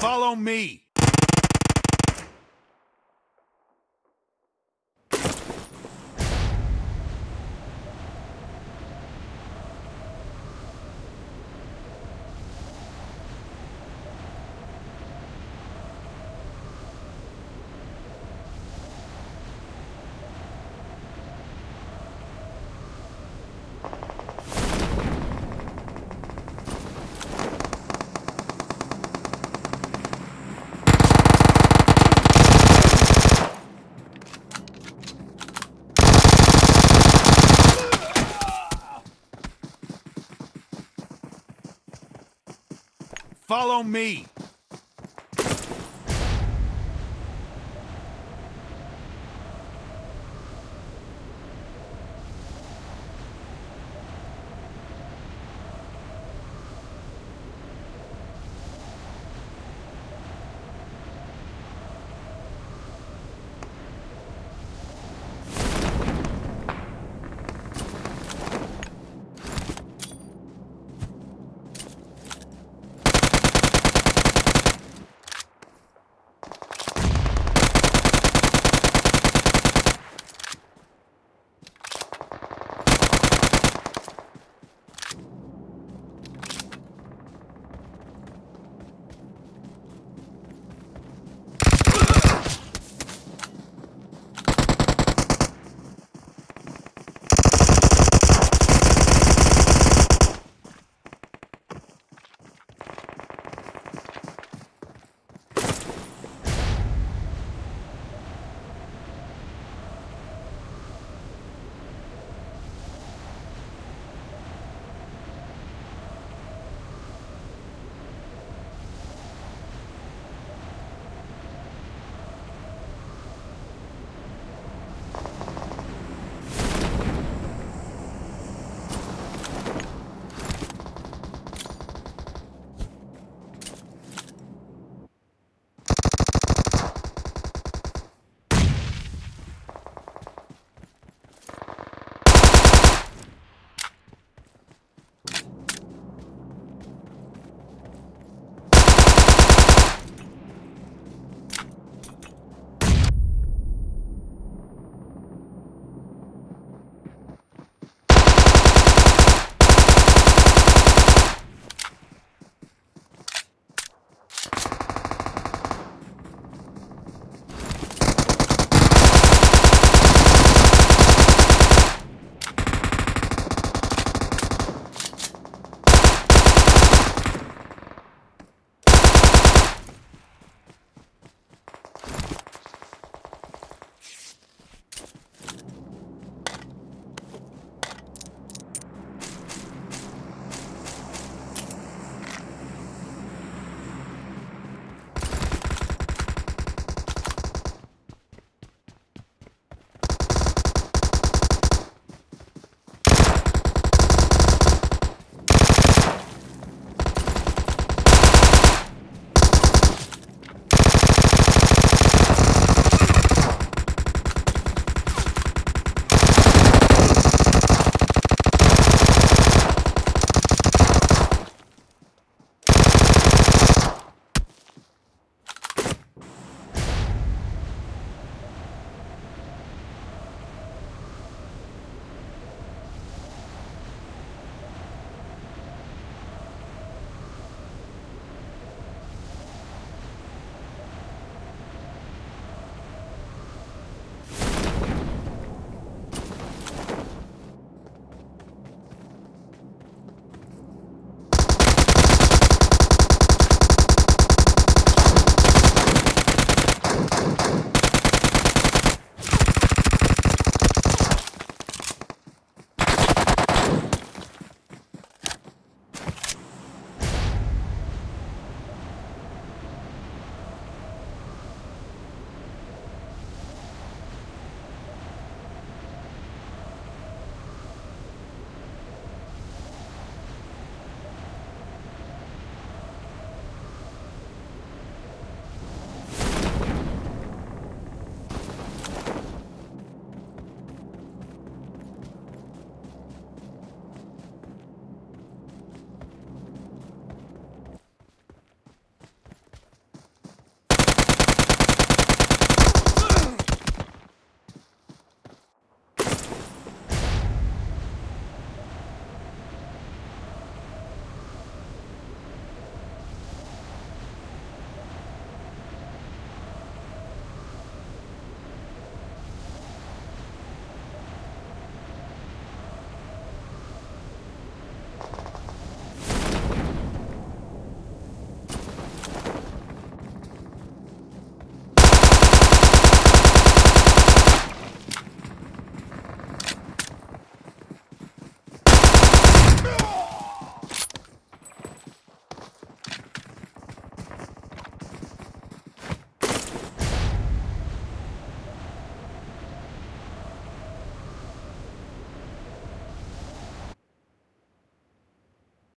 Follow me. Follow me.